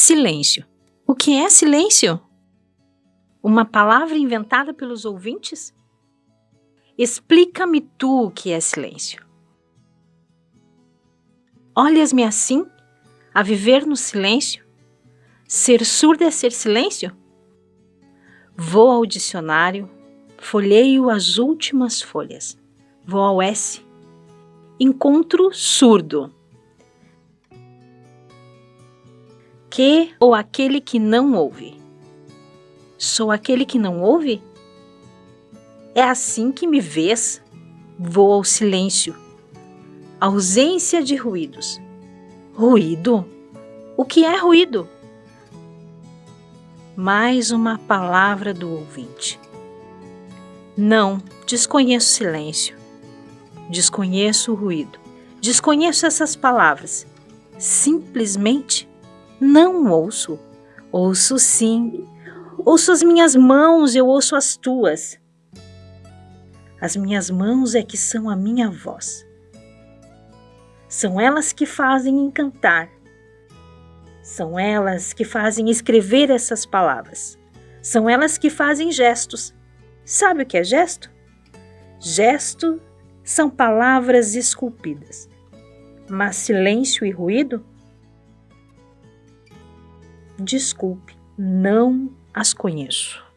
Silêncio. O que é silêncio? Uma palavra inventada pelos ouvintes? Explica-me tu o que é silêncio. Olhas-me assim, a viver no silêncio? Ser surdo é ser silêncio? Vou ao dicionário, folheio as últimas folhas. Vou ao S. Encontro surdo. Que ou aquele que não ouve. Sou aquele que não ouve? É assim que me vês? Vou ao silêncio. Ausência de ruídos. Ruído? O que é ruído? Mais uma palavra do ouvinte. Não, desconheço silêncio. Desconheço o ruído. Desconheço essas palavras. Simplesmente não ouço. Ouço sim. Ouço as minhas mãos, eu ouço as tuas. As minhas mãos é que são a minha voz. São elas que fazem encantar. São elas que fazem escrever essas palavras. São elas que fazem gestos. Sabe o que é gesto? Gesto são palavras esculpidas. Mas silêncio e ruído? Desculpe, não as conheço.